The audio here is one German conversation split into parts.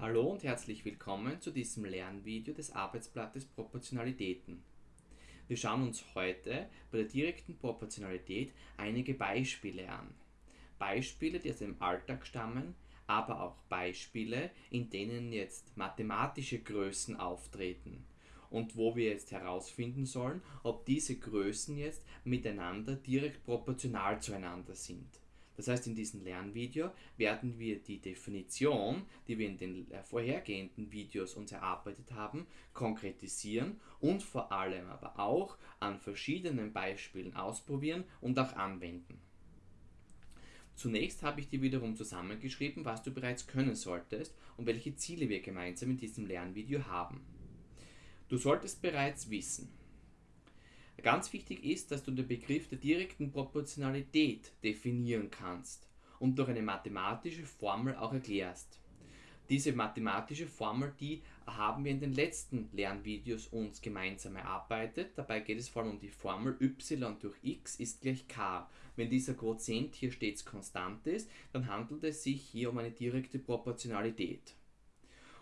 Hallo und herzlich willkommen zu diesem Lernvideo des Arbeitsblattes Proportionalitäten. Wir schauen uns heute bei der direkten Proportionalität einige Beispiele an. Beispiele, die aus dem Alltag stammen, aber auch Beispiele, in denen jetzt mathematische Größen auftreten und wo wir jetzt herausfinden sollen, ob diese Größen jetzt miteinander direkt proportional zueinander sind. Das heißt, in diesem Lernvideo werden wir die Definition, die wir in den äh, vorhergehenden Videos uns erarbeitet haben, konkretisieren und vor allem aber auch an verschiedenen Beispielen ausprobieren und auch anwenden. Zunächst habe ich dir wiederum zusammengeschrieben, was du bereits können solltest und welche Ziele wir gemeinsam in diesem Lernvideo haben. Du solltest bereits wissen, Ganz wichtig ist, dass du den Begriff der direkten Proportionalität definieren kannst und durch eine mathematische Formel auch erklärst. Diese mathematische Formel, die haben wir in den letzten Lernvideos uns gemeinsam erarbeitet. Dabei geht es vor allem um die Formel y durch x ist gleich k. Wenn dieser Quotient hier stets konstant ist, dann handelt es sich hier um eine direkte Proportionalität.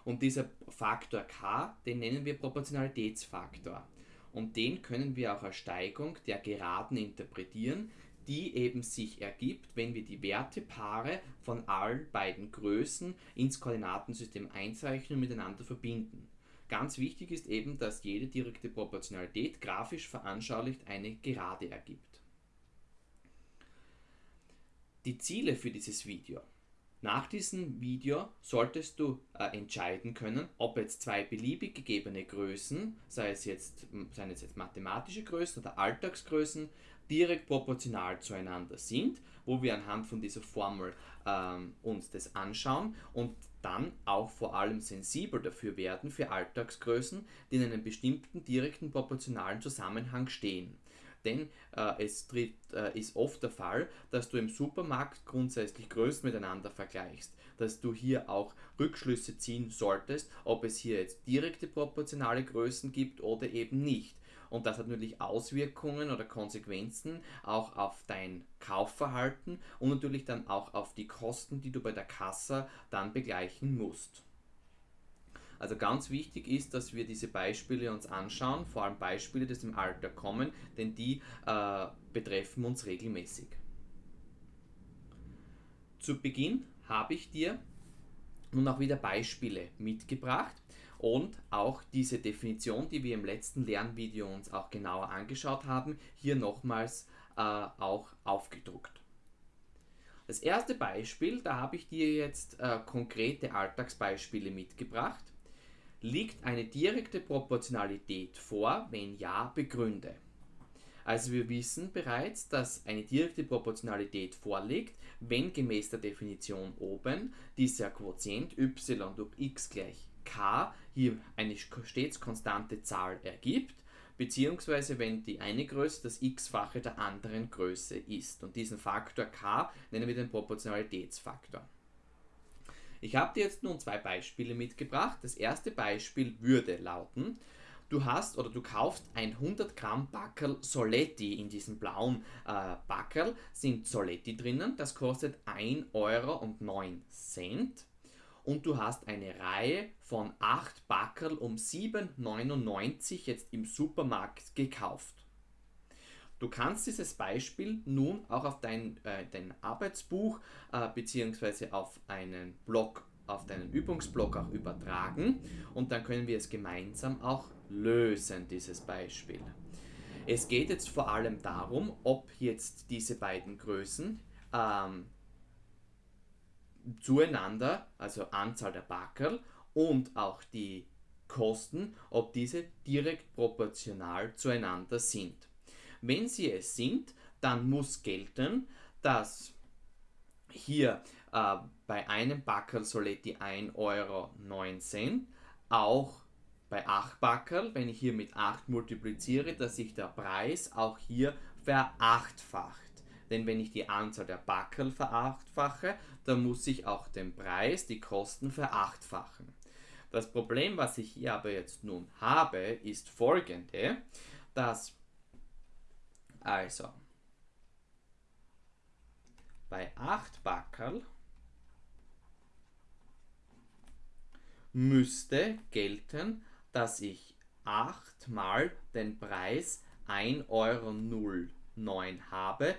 Und dieser Faktor k, den nennen wir Proportionalitätsfaktor. Und den können wir auch als Steigung der Geraden interpretieren, die eben sich ergibt, wenn wir die Wertepaare von allen beiden Größen ins Koordinatensystem einzeichnen und miteinander verbinden. Ganz wichtig ist eben, dass jede direkte Proportionalität grafisch veranschaulicht eine Gerade ergibt. Die Ziele für dieses Video nach diesem Video solltest du äh, entscheiden können, ob jetzt zwei beliebig gegebene Größen, sei es jetzt, seien es jetzt mathematische Größen oder Alltagsgrößen, direkt proportional zueinander sind, wo wir anhand von dieser Formel ähm, uns das anschauen und dann auch vor allem sensibel dafür werden für Alltagsgrößen, die in einem bestimmten direkten proportionalen Zusammenhang stehen denn äh, es tritt, äh, ist oft der Fall, dass du im Supermarkt grundsätzlich Größen miteinander vergleichst, dass du hier auch Rückschlüsse ziehen solltest, ob es hier jetzt direkte proportionale Größen gibt oder eben nicht. Und das hat natürlich Auswirkungen oder Konsequenzen auch auf dein Kaufverhalten und natürlich dann auch auf die Kosten, die du bei der Kasse dann begleichen musst. Also ganz wichtig ist, dass wir diese Beispiele uns anschauen, vor allem Beispiele, die aus dem Alter kommen, denn die äh, betreffen uns regelmäßig. Zu Beginn habe ich dir nun auch wieder Beispiele mitgebracht und auch diese Definition, die wir im letzten Lernvideo uns auch genauer angeschaut haben, hier nochmals äh, auch aufgedruckt. Das erste Beispiel, da habe ich dir jetzt äh, konkrete Alltagsbeispiele mitgebracht. Liegt eine direkte Proportionalität vor? Wenn ja, begründe. Also wir wissen bereits, dass eine direkte Proportionalität vorliegt, wenn gemäß der Definition oben dieser Quotient y durch x gleich k hier eine stets konstante Zahl ergibt, beziehungsweise wenn die eine Größe das x-fache der anderen Größe ist. Und diesen Faktor k nennen wir den Proportionalitätsfaktor. Ich habe dir jetzt nun zwei Beispiele mitgebracht. Das erste Beispiel würde lauten, du hast oder du kaufst ein 100 Gramm Backerl Soletti in diesem blauen äh, Backerl, sind Soletti drinnen, das kostet 1,09 Euro und du hast eine Reihe von 8 Backerl um 7,99 jetzt im Supermarkt gekauft. Du kannst dieses Beispiel nun auch auf dein, äh, dein Arbeitsbuch äh, bzw. auf einen Blog, auf deinen Übungsblock auch übertragen und dann können wir es gemeinsam auch lösen, dieses Beispiel. Es geht jetzt vor allem darum, ob jetzt diese beiden Größen ähm, zueinander, also Anzahl der Backerl und auch die Kosten, ob diese direkt proportional zueinander sind. Wenn sie es sind, dann muss gelten, dass hier äh, bei einem Backerl Soletti 1,09 Euro auch bei 8 Backerl, wenn ich hier mit 8 multipliziere, dass sich der Preis auch hier verachtfacht. Denn wenn ich die Anzahl der Backerl verachtfache, dann muss ich auch den Preis, die Kosten verachtfachen. Das Problem, was ich hier aber jetzt nun habe, ist folgende, dass also, bei 8 Backerl müsste gelten, dass ich 8 mal den Preis 1,09 Euro habe,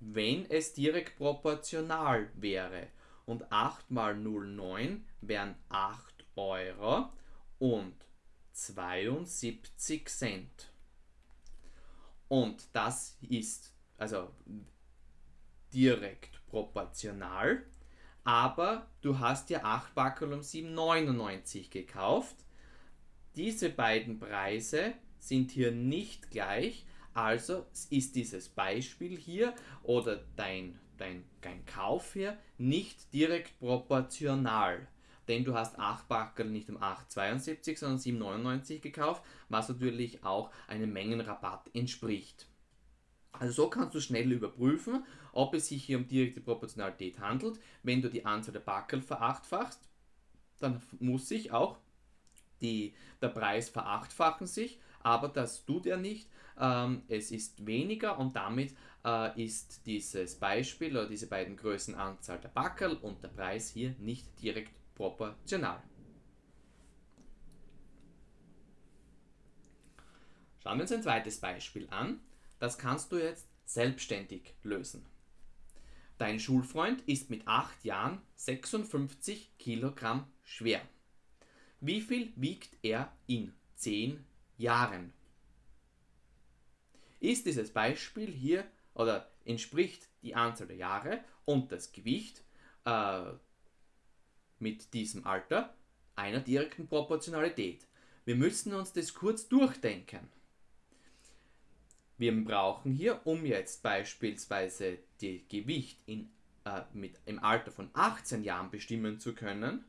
wenn es direkt proportional wäre. Und 8 mal 0,9 wären 8 Euro und 72 Cent. Und das ist also direkt proportional, aber du hast ja 8 Backel um 7,99 gekauft. Diese beiden Preise sind hier nicht gleich, also ist dieses Beispiel hier oder dein, dein, dein Kauf hier nicht direkt proportional denn du hast 8 Backel nicht um 8,72, sondern 7,99 gekauft, was natürlich auch einem Mengenrabatt entspricht. Also so kannst du schnell überprüfen, ob es sich hier um direkte Proportionalität handelt. Wenn du die Anzahl der Backel verachtfachst, dann muss sich auch die, der Preis verachtfachen sich, aber das tut er nicht. Ähm, es ist weniger und damit äh, ist dieses Beispiel oder diese beiden Größen Anzahl der Backel und der Preis hier nicht direkt proportional. Schauen wir uns ein zweites Beispiel an. Das kannst du jetzt selbstständig lösen. Dein Schulfreund ist mit 8 Jahren 56 Kilogramm schwer. Wie viel wiegt er in 10 Jahren? Ist dieses Beispiel hier oder entspricht die Anzahl der Jahre und das Gewicht äh, mit diesem Alter einer direkten Proportionalität. Wir müssen uns das kurz durchdenken. Wir brauchen hier, um jetzt beispielsweise das Gewicht in, äh, mit, im Alter von 18 Jahren bestimmen zu können,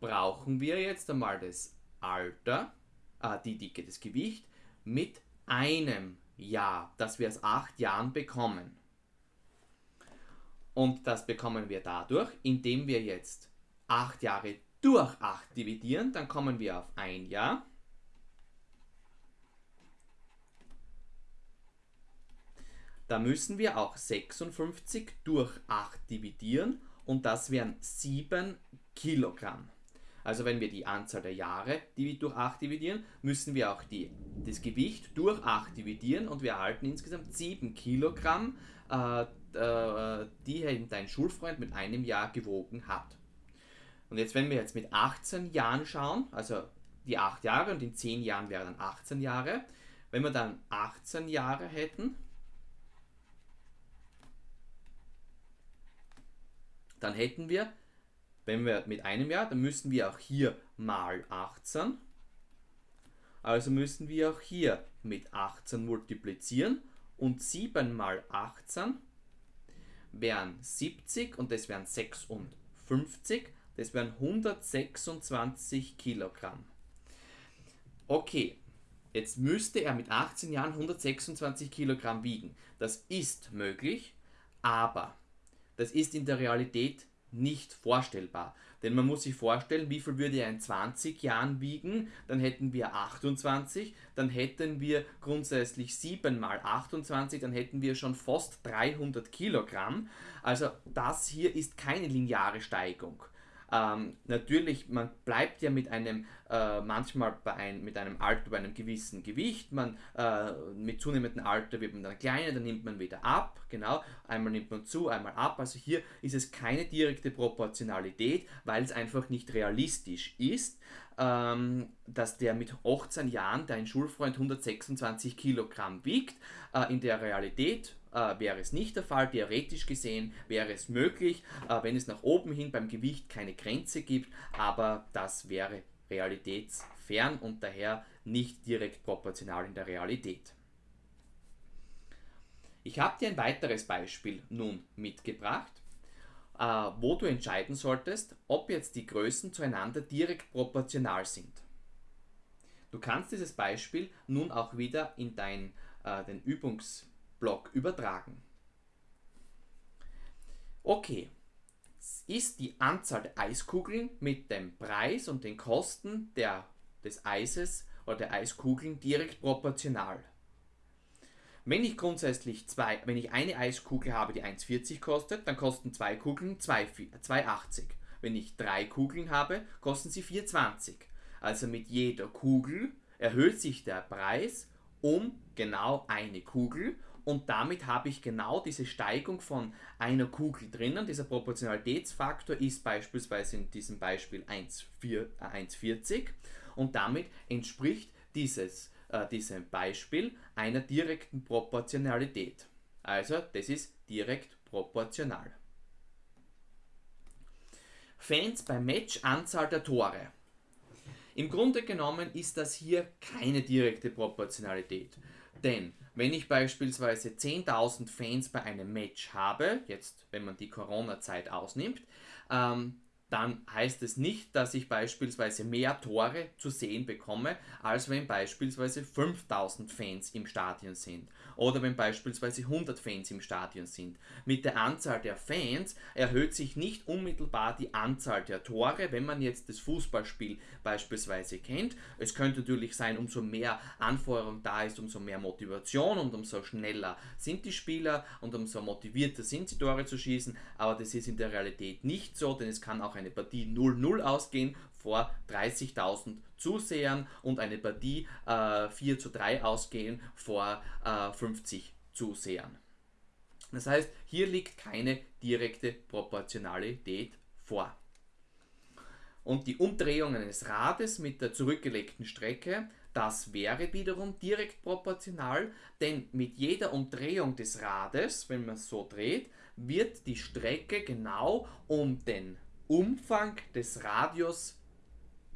brauchen wir jetzt einmal das Alter, äh, die Dicke, das Gewicht mit einem Jahr, das wir aus 8 Jahren bekommen. Und das bekommen wir dadurch, indem wir jetzt 8 Jahre durch 8 dividieren, dann kommen wir auf ein Jahr. Da müssen wir auch 56 durch 8 dividieren und das wären 7 Kilogramm. Also wenn wir die Anzahl der Jahre durch 8 dividieren, müssen wir auch die, das Gewicht durch 8 dividieren und wir erhalten insgesamt 7 Kilogramm, äh, äh, die dein Schulfreund mit einem Jahr gewogen hat. Und jetzt, wenn wir jetzt mit 18 Jahren schauen, also die 8 Jahre und in 10 Jahren wären dann 18 Jahre, wenn wir dann 18 Jahre hätten, dann hätten wir, wenn wir mit einem Jahr, dann müssen wir auch hier mal 18. Also müssen wir auch hier mit 18 multiplizieren und 7 mal 18 wären 70 und das wären 56. Das wären 126 Kilogramm. Okay, jetzt müsste er mit 18 Jahren 126 Kilogramm wiegen. Das ist möglich, aber das ist in der Realität nicht vorstellbar. Denn man muss sich vorstellen, wie viel würde er in 20 Jahren wiegen? Dann hätten wir 28, dann hätten wir grundsätzlich 7 mal 28, dann hätten wir schon fast 300 Kilogramm. Also das hier ist keine lineare Steigung. Ähm, natürlich, man bleibt ja mit einem, äh, manchmal bei ein, mit einem Alter bei einem gewissen Gewicht, man, äh, mit zunehmendem Alter wird man dann kleiner, dann nimmt man wieder ab, genau, einmal nimmt man zu, einmal ab, also hier ist es keine direkte Proportionalität, weil es einfach nicht realistisch ist, ähm, dass der mit 18 Jahren, dein Schulfreund, 126 Kilogramm wiegt, äh, in der Realität äh, wäre es nicht der Fall. Theoretisch gesehen wäre es möglich, äh, wenn es nach oben hin beim Gewicht keine Grenze gibt, aber das wäre realitätsfern und daher nicht direkt proportional in der Realität. Ich habe dir ein weiteres Beispiel nun mitgebracht, äh, wo du entscheiden solltest, ob jetzt die Größen zueinander direkt proportional sind. Du kannst dieses Beispiel nun auch wieder in dein, äh, den Übungs Block übertragen. Okay, ist die Anzahl der Eiskugeln mit dem Preis und den Kosten der, des Eises oder der Eiskugeln direkt proportional. Wenn ich grundsätzlich zwei, wenn ich eine Eiskugel habe, die 1,40 kostet, dann kosten zwei Kugeln 2,80. wenn ich drei Kugeln habe, kosten sie 4,20. Also mit jeder Kugel erhöht sich der Preis um genau eine Kugel und damit habe ich genau diese Steigung von einer Kugel drinnen. Dieser Proportionalitätsfaktor ist beispielsweise in diesem Beispiel 1,40 äh, und damit entspricht dieses, äh, diesem Beispiel einer direkten Proportionalität. Also das ist direkt proportional. Fans beim Match Anzahl der Tore. Im Grunde genommen ist das hier keine direkte Proportionalität. Denn wenn ich beispielsweise 10.000 Fans bei einem Match habe, jetzt wenn man die Corona-Zeit ausnimmt, ähm, dann heißt es nicht, dass ich beispielsweise mehr Tore zu sehen bekomme, als wenn beispielsweise 5000 Fans im Stadion sind oder wenn beispielsweise 100 Fans im Stadion sind. Mit der Anzahl der Fans erhöht sich nicht unmittelbar die Anzahl der Tore, wenn man jetzt das Fußballspiel beispielsweise kennt. Es könnte natürlich sein, umso mehr Anforderung da ist, umso mehr Motivation und umso schneller sind die Spieler und umso motivierter sind sie Tore zu schießen, aber das ist in der Realität nicht so, denn es kann auch eine Partie 0-0 ausgehen vor 30.000 Zusehern und eine Partie äh, 4 zu 3 ausgehen vor äh, 50 Zusehern. Das heißt, hier liegt keine direkte Proportionalität vor. Und die Umdrehung eines Rades mit der zurückgelegten Strecke, das wäre wiederum direkt proportional, denn mit jeder Umdrehung des Rades, wenn man es so dreht, wird die Strecke genau um den Umfang des Radius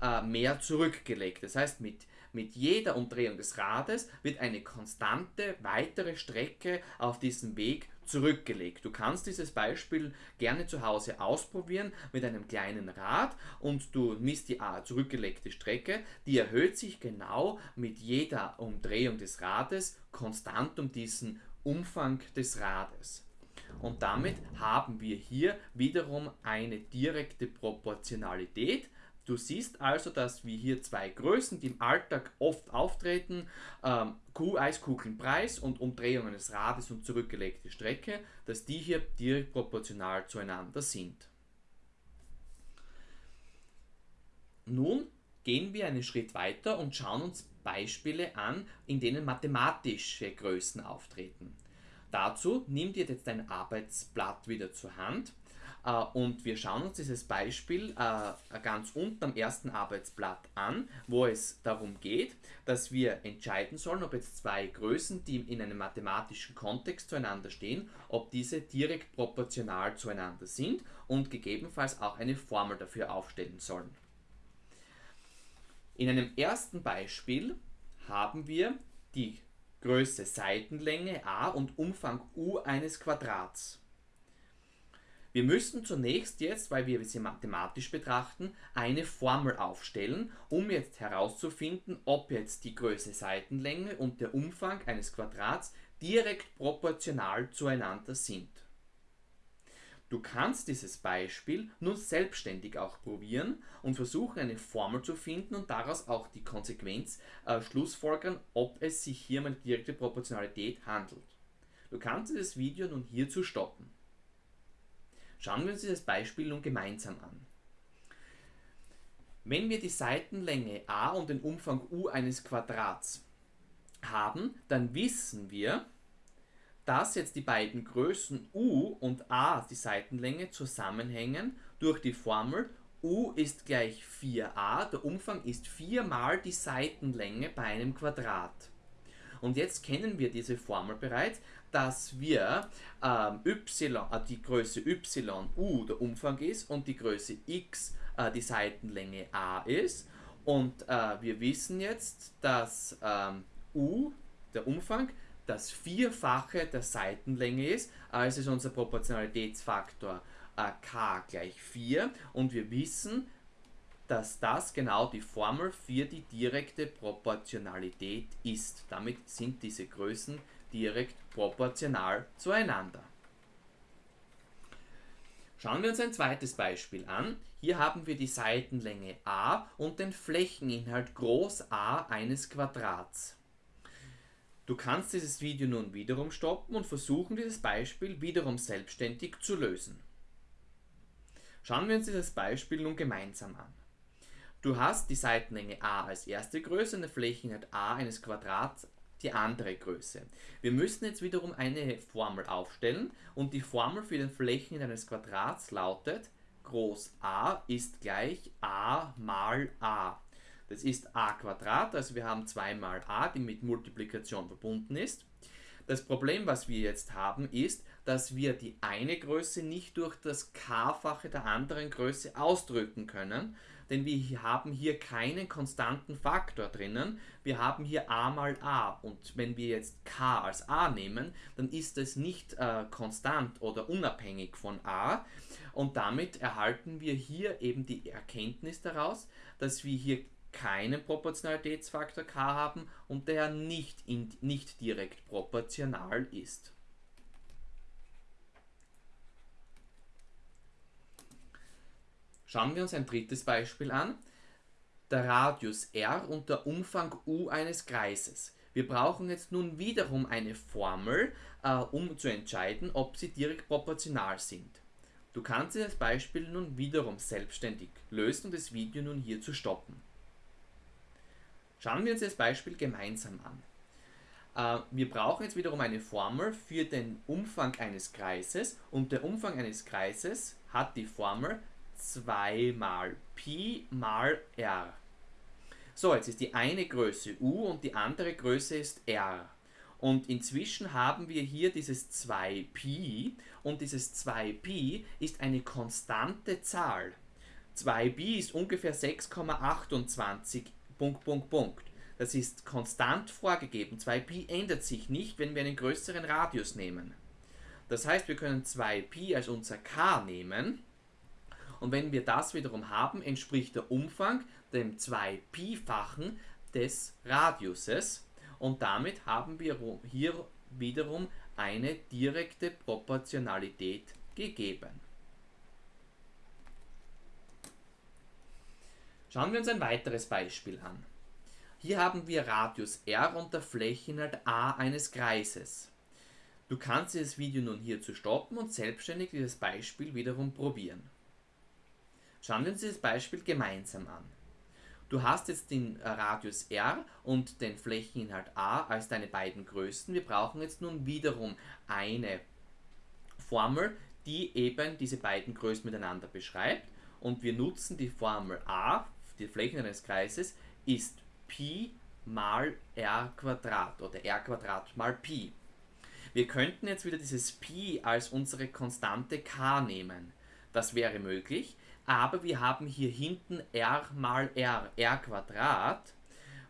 äh, mehr zurückgelegt. Das heißt, mit, mit jeder Umdrehung des Rades wird eine konstante weitere Strecke auf diesem Weg zurückgelegt. Du kannst dieses Beispiel gerne zu Hause ausprobieren mit einem kleinen Rad und du misst die äh, zurückgelegte Strecke, die erhöht sich genau mit jeder Umdrehung des Rades konstant um diesen Umfang des Rades. Und damit haben wir hier wiederum eine direkte Proportionalität. Du siehst also, dass wir hier zwei Größen, die im Alltag oft auftreten, ähm, Eiskugelnpreis und Umdrehungen des Rades und zurückgelegte Strecke, dass die hier direkt proportional zueinander sind. Nun gehen wir einen Schritt weiter und schauen uns Beispiele an, in denen mathematische Größen auftreten. Dazu nimm dir jetzt dein Arbeitsblatt wieder zur Hand äh, und wir schauen uns dieses Beispiel äh, ganz unten am ersten Arbeitsblatt an, wo es darum geht, dass wir entscheiden sollen, ob jetzt zwei Größen, die in einem mathematischen Kontext zueinander stehen, ob diese direkt proportional zueinander sind und gegebenenfalls auch eine Formel dafür aufstellen sollen. In einem ersten Beispiel haben wir die Größe Seitenlänge a und Umfang u eines Quadrats. Wir müssen zunächst jetzt, weil wir sie mathematisch betrachten, eine Formel aufstellen, um jetzt herauszufinden, ob jetzt die Größe Seitenlänge und der Umfang eines Quadrats direkt proportional zueinander sind. Du kannst dieses Beispiel nun selbstständig auch probieren und versuchen eine Formel zu finden und daraus auch die Konsequenz äh, schlussfolgern, ob es sich hier um eine direkte Proportionalität handelt. Du kannst dieses Video nun hierzu stoppen. Schauen wir uns dieses Beispiel nun gemeinsam an. Wenn wir die Seitenlänge a und den Umfang u eines Quadrats haben, dann wissen wir, dass jetzt die beiden Größen u und a, die Seitenlänge, zusammenhängen durch die Formel u ist gleich 4a, der Umfang ist 4 mal die Seitenlänge bei einem Quadrat. Und jetzt kennen wir diese Formel bereits, dass wir ähm, y, äh, die Größe y u der Umfang ist und die Größe x äh, die Seitenlänge a ist. Und äh, wir wissen jetzt, dass ähm, u, der Umfang, das Vierfache der Seitenlänge ist, also ist unser Proportionalitätsfaktor äh, k gleich 4 und wir wissen, dass das genau die Formel für die direkte Proportionalität ist. Damit sind diese Größen direkt proportional zueinander. Schauen wir uns ein zweites Beispiel an. Hier haben wir die Seitenlänge a und den Flächeninhalt groß A eines Quadrats. Du kannst dieses Video nun wiederum stoppen und versuchen, dieses Beispiel wiederum selbstständig zu lösen. Schauen wir uns dieses Beispiel nun gemeinsam an. Du hast die Seitenlänge a als erste Größe und die Flächenheit a eines Quadrats die andere Größe. Wir müssen jetzt wiederum eine Formel aufstellen und die Formel für den Flächenheit eines Quadrats lautet Groß A ist gleich a mal a. Das ist a Quadrat, also wir haben 2 mal a, die mit Multiplikation verbunden ist. Das Problem, was wir jetzt haben, ist, dass wir die eine Größe nicht durch das k-fache der anderen Größe ausdrücken können, denn wir haben hier keinen konstanten Faktor drinnen. Wir haben hier a mal a und wenn wir jetzt k als a nehmen, dann ist es nicht äh, konstant oder unabhängig von a und damit erhalten wir hier eben die Erkenntnis daraus, dass wir hier keinen Proportionalitätsfaktor k haben und der nicht, in, nicht direkt proportional ist. Schauen wir uns ein drittes Beispiel an. Der Radius r und der Umfang u eines Kreises. Wir brauchen jetzt nun wiederum eine Formel, äh, um zu entscheiden, ob sie direkt proportional sind. Du kannst das Beispiel nun wiederum selbstständig lösen und das Video nun hier zu stoppen. Schauen wir uns das Beispiel gemeinsam an. Äh, wir brauchen jetzt wiederum eine Formel für den Umfang eines Kreises und der Umfang eines Kreises hat die Formel 2 mal Pi mal r. So, jetzt ist die eine Größe u und die andere Größe ist r. Und inzwischen haben wir hier dieses 2pi und dieses 2pi ist eine konstante Zahl. 2pi ist ungefähr 6,28 Punkt, Punkt, Punkt. Das ist konstant vorgegeben. 2pi ändert sich nicht, wenn wir einen größeren Radius nehmen. Das heißt, wir können 2pi als unser k nehmen und wenn wir das wiederum haben, entspricht der Umfang dem 2pi-fachen des Radiuses und damit haben wir hier wiederum eine direkte Proportionalität gegeben. Schauen wir uns ein weiteres Beispiel an. Hier haben wir Radius r und der Flächeninhalt a eines Kreises. Du kannst dieses Video nun hier zu stoppen und selbstständig dieses Beispiel wiederum probieren. Schauen wir uns dieses Beispiel gemeinsam an. Du hast jetzt den Radius r und den Flächeninhalt a als deine beiden Größen. Wir brauchen jetzt nun wiederum eine Formel, die eben diese beiden Größen miteinander beschreibt. Und wir nutzen die Formel a, die Fläche eines Kreises, ist Pi mal r Quadrat oder r Quadrat mal Pi. Wir könnten jetzt wieder dieses Pi als unsere Konstante k nehmen. Das wäre möglich, aber wir haben hier hinten r mal r, r Quadrat,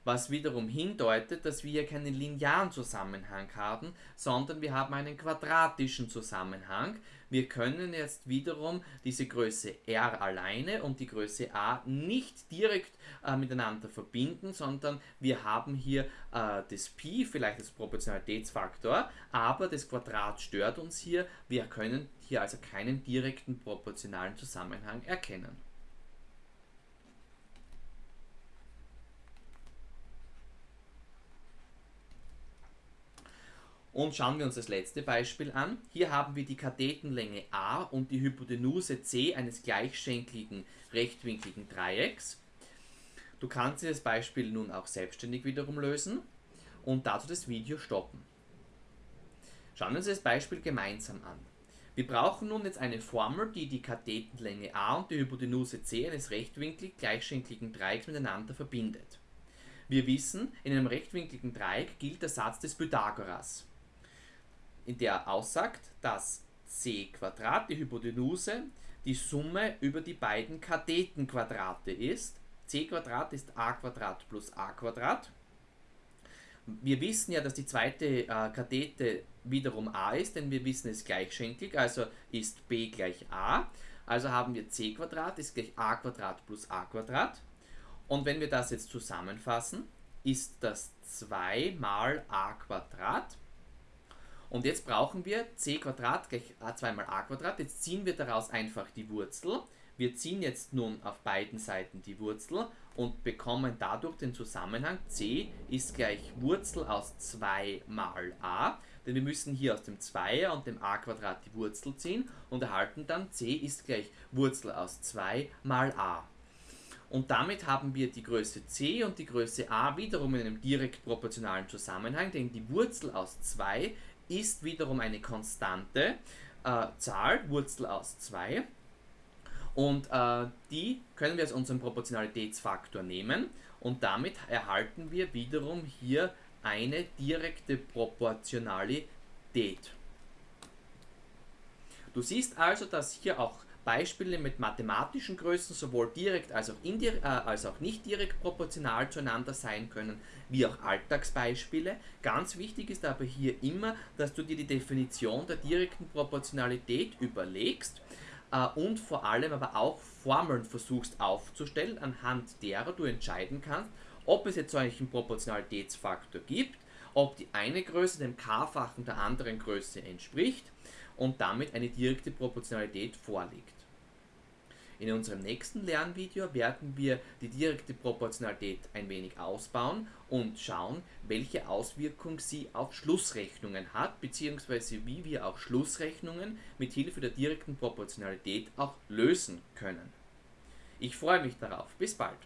was wiederum hindeutet, dass wir hier keinen linearen Zusammenhang haben, sondern wir haben einen quadratischen Zusammenhang. Wir können jetzt wiederum diese Größe r alleine und die Größe a nicht direkt äh, miteinander verbinden, sondern wir haben hier äh, das Pi, vielleicht als Proportionalitätsfaktor, aber das Quadrat stört uns hier. Wir können hier also keinen direkten proportionalen Zusammenhang erkennen. Und schauen wir uns das letzte Beispiel an. Hier haben wir die Kathetenlänge a und die Hypotenuse c eines gleichschenkligen rechtwinkligen Dreiecks. Du kannst dieses Beispiel nun auch selbstständig wiederum lösen und dazu das Video stoppen. Schauen wir uns das Beispiel gemeinsam an. Wir brauchen nun jetzt eine Formel, die die Kathetenlänge a und die Hypotenuse c eines rechtwinklig gleichschenkligen Dreiecks miteinander verbindet. Wir wissen, in einem rechtwinkligen Dreieck gilt der Satz des Pythagoras in der aussagt, dass c die Hypotenuse, die Summe über die beiden Kathetenquadrate ist. c ist a plus a. Wir wissen ja, dass die zweite äh, Kathete wiederum a ist, denn wir wissen es ist gleichschenklig, also ist b gleich a. Also haben wir c ist gleich a plus a. Und wenn wir das jetzt zusammenfassen, ist das 2 mal a Quadrat und jetzt brauchen wir c Quadrat gleich 2 mal a Quadrat. Jetzt ziehen wir daraus einfach die Wurzel. Wir ziehen jetzt nun auf beiden Seiten die Wurzel und bekommen dadurch den Zusammenhang c ist gleich Wurzel aus 2 mal a. denn wir müssen hier aus dem 2er und dem a Quadrat die Wurzel ziehen und erhalten dann c ist gleich Wurzel aus 2 mal a. Und damit haben wir die Größe c und die Größe a wiederum in einem direkt proportionalen Zusammenhang, denn die Wurzel aus 2 ist wiederum eine konstante äh, Zahl, Wurzel aus 2. Und äh, die können wir als unseren Proportionalitätsfaktor nehmen und damit erhalten wir wiederum hier eine direkte Proportionalität. Du siehst also, dass hier auch Beispiele mit mathematischen Größen sowohl direkt als auch, äh, als auch nicht direkt proportional zueinander sein können, wie auch Alltagsbeispiele. Ganz wichtig ist aber hier immer, dass du dir die Definition der direkten Proportionalität überlegst äh, und vor allem aber auch Formeln versuchst aufzustellen, anhand derer du entscheiden kannst, ob es jetzt solch einen Proportionalitätsfaktor gibt, ob die eine Größe dem k-fachen der anderen Größe entspricht und damit eine direkte Proportionalität vorliegt. In unserem nächsten Lernvideo werden wir die direkte Proportionalität ein wenig ausbauen und schauen, welche Auswirkung sie auf Schlussrechnungen hat, beziehungsweise wie wir auch Schlussrechnungen mit Hilfe der direkten Proportionalität auch lösen können. Ich freue mich darauf. Bis bald.